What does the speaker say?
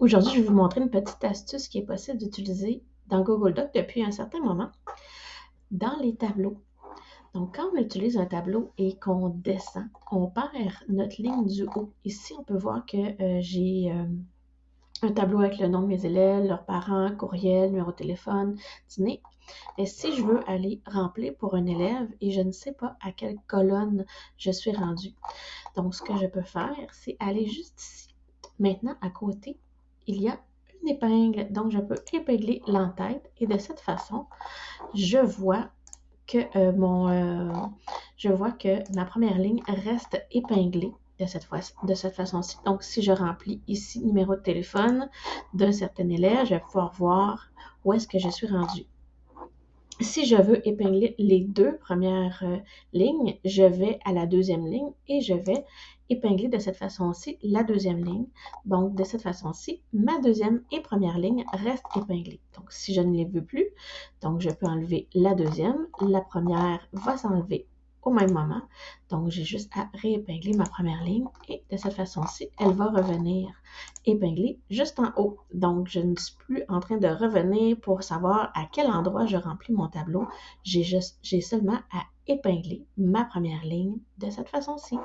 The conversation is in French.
Aujourd'hui, je vais vous montrer une petite astuce qui est possible d'utiliser dans Google Docs depuis un certain moment dans les tableaux. Donc, quand on utilise un tableau et qu'on descend, on perd notre ligne du haut. Ici, on peut voir que euh, j'ai euh, un tableau avec le nom de mes élèves, leurs parents, courriel, numéro de téléphone, dîner. Et si je veux aller remplir pour un élève et je ne sais pas à quelle colonne je suis rendu, donc ce que je peux faire, c'est aller juste ici. Maintenant, à côté, il y a une épingle. Donc, je peux épingler l'entête et de cette façon, je vois que euh, euh, ma première ligne reste épinglée de cette, de cette façon-ci. Donc, si je remplis ici numéro de téléphone d'un certain élève, je vais pouvoir voir où est-ce que je suis rendu. Si je veux épingler les deux premières euh, lignes, je vais à la deuxième ligne et je vais épingler de cette façon-ci la deuxième ligne. Donc, de cette façon-ci, ma deuxième et première ligne restent épinglées. Donc, si je ne les veux plus, donc je peux enlever la deuxième. La première va s'enlever au même moment. Donc, j'ai juste à réépingler ma première ligne et de cette façon-ci, elle va revenir épinglée juste en haut. Donc, je ne suis plus en train de revenir pour savoir à quel endroit je remplis mon tableau. J'ai seulement à épingler ma première ligne de cette façon-ci.